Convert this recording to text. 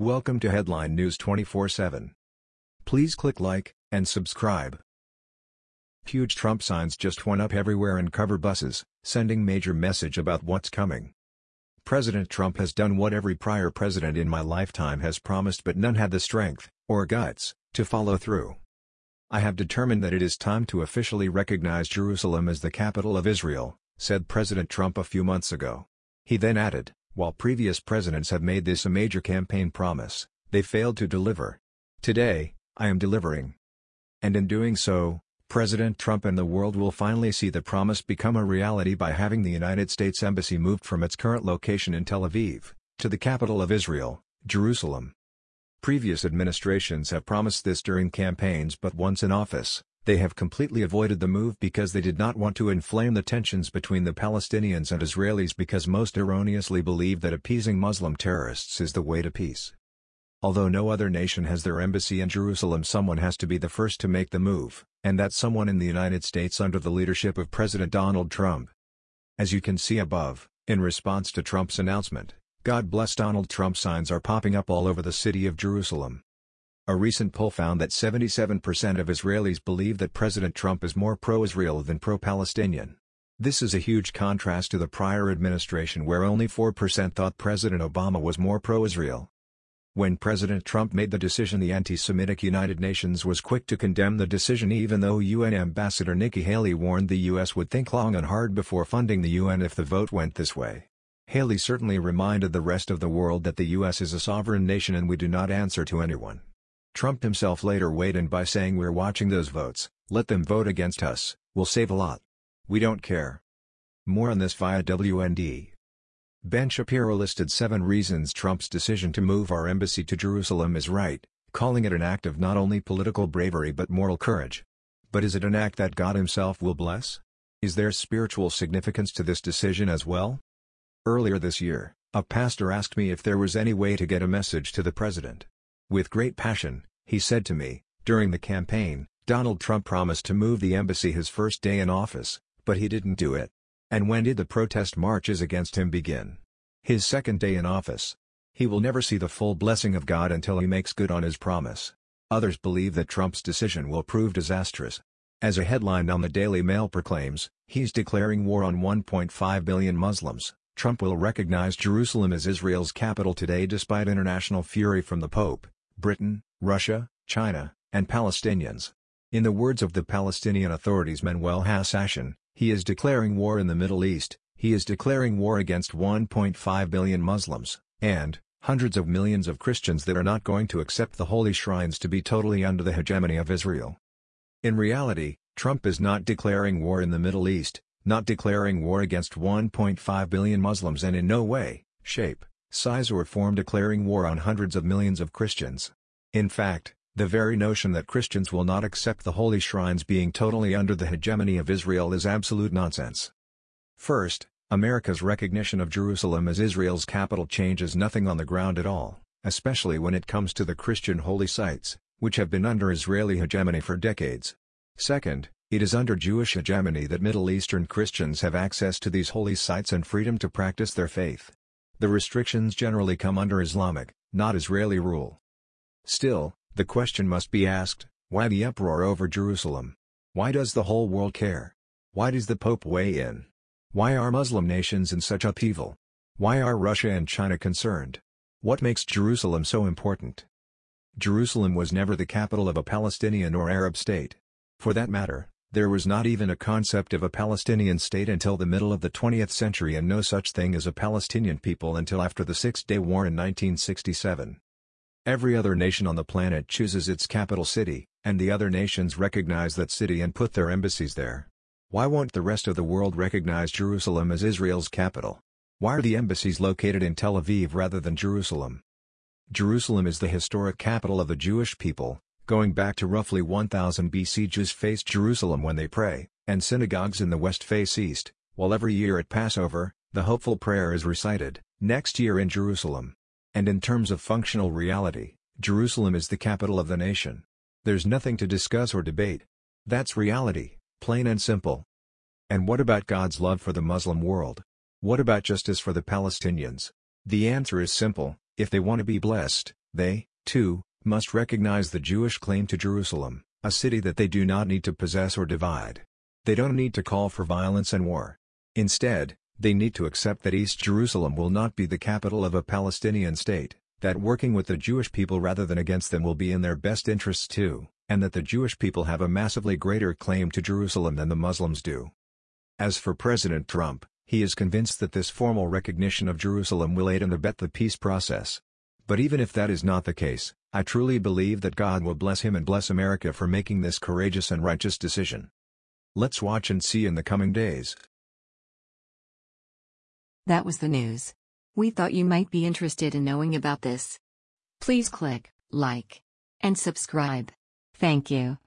Welcome to Headline News 24/7. Please click like and subscribe. Huge Trump signs just went up everywhere and cover buses, sending major message about what's coming. President Trump has done what every prior president in my lifetime has promised but none had the strength, or guts, to follow through. I have determined that it is time to officially recognize Jerusalem as the capital of Israel, said President Trump a few months ago. He then added, while previous presidents have made this a major campaign promise, they failed to deliver. Today, I am delivering. And in doing so, President Trump and the world will finally see the promise become a reality by having the United States Embassy moved from its current location in Tel Aviv, to the capital of Israel, Jerusalem. Previous administrations have promised this during campaigns but once in office, they have completely avoided the move because they did not want to inflame the tensions between the Palestinians and Israelis because most erroneously believe that appeasing Muslim terrorists is the way to peace. Although no other nation has their embassy in Jerusalem someone has to be the first to make the move, and that someone in the United States under the leadership of President Donald Trump. As you can see above, in response to Trump's announcement, God bless Donald Trump signs are popping up all over the city of Jerusalem. A recent poll found that 77% of Israelis believe that President Trump is more pro-Israel than pro-Palestinian. This is a huge contrast to the prior administration where only 4% thought President Obama was more pro-Israel. When President Trump made the decision the anti-Semitic United Nations was quick to condemn the decision even though UN Ambassador Nikki Haley warned the U.S. would think long and hard before funding the UN if the vote went this way. Haley certainly reminded the rest of the world that the U.S. is a sovereign nation and we do not answer to anyone. Trump himself later weighed in by saying we're watching those votes, let them vote against us, we'll save a lot. We don't care. More on this via WND. Ben Shapiro listed seven reasons Trump's decision to move our embassy to Jerusalem is right, calling it an act of not only political bravery but moral courage. But is it an act that God himself will bless? Is there spiritual significance to this decision as well? Earlier this year, a pastor asked me if there was any way to get a message to the president. With great passion, he said to me, during the campaign, Donald Trump promised to move the embassy his first day in office, but he didn't do it. And when did the protest marches against him begin? His second day in office. He will never see the full blessing of God until he makes good on his promise. Others believe that Trump's decision will prove disastrous. As a headline on the Daily Mail proclaims, he's declaring war on 1.5 billion Muslims. Trump will recognize Jerusalem as Israel's capital today despite international fury from the Pope. Britain, Russia, China, and Palestinians. In the words of the Palestinian Authority's Manuel Hassassian, he is declaring war in the Middle East, he is declaring war against 1.5 billion Muslims, and, hundreds of millions of Christians that are not going to accept the holy shrines to be totally under the hegemony of Israel. In reality, Trump is not declaring war in the Middle East, not declaring war against 1.5 billion Muslims and in no way, shape, size or form declaring war on hundreds of millions of Christians. In fact, the very notion that Christians will not accept the holy shrines being totally under the hegemony of Israel is absolute nonsense. First, America's recognition of Jerusalem as Israel's capital changes nothing on the ground at all, especially when it comes to the Christian holy sites, which have been under Israeli hegemony for decades. Second, it is under Jewish hegemony that Middle Eastern Christians have access to these holy sites and freedom to practice their faith. The restrictions generally come under Islamic, not Israeli rule. Still, the question must be asked, why the uproar over Jerusalem? Why does the whole world care? Why does the Pope weigh in? Why are Muslim nations in such upheaval? Why are Russia and China concerned? What makes Jerusalem so important? Jerusalem was never the capital of a Palestinian or Arab state. For that matter, there was not even a concept of a Palestinian state until the middle of the 20th century and no such thing as a Palestinian people until after the Six-Day War in 1967. Every other nation on the planet chooses its capital city, and the other nations recognize that city and put their embassies there. Why won't the rest of the world recognize Jerusalem as Israel's capital? Why are the embassies located in Tel Aviv rather than Jerusalem? Jerusalem is the historic capital of the Jewish people, Going back to roughly 1000 BC Jews face Jerusalem when they pray, and synagogues in the west face east, while every year at Passover, the hopeful prayer is recited, next year in Jerusalem. And in terms of functional reality, Jerusalem is the capital of the nation. There's nothing to discuss or debate. That's reality, plain and simple. And what about God's love for the Muslim world? What about justice for the Palestinians? The answer is simple, if they want to be blessed, They, too, must recognize the Jewish claim to Jerusalem, a city that they do not need to possess or divide. They don't need to call for violence and war. Instead, they need to accept that East Jerusalem will not be the capital of a Palestinian state, that working with the Jewish people rather than against them will be in their best interests too, and that the Jewish people have a massively greater claim to Jerusalem than the Muslims do. As for President Trump, he is convinced that this formal recognition of Jerusalem will aid and abet the peace process. But even if that is not the case, I truly believe that God will bless him and bless America for making this courageous and righteous decision. Let's watch and see in the coming days. That was the news. We thought you might be interested in knowing about this. Please click like and subscribe. Thank you.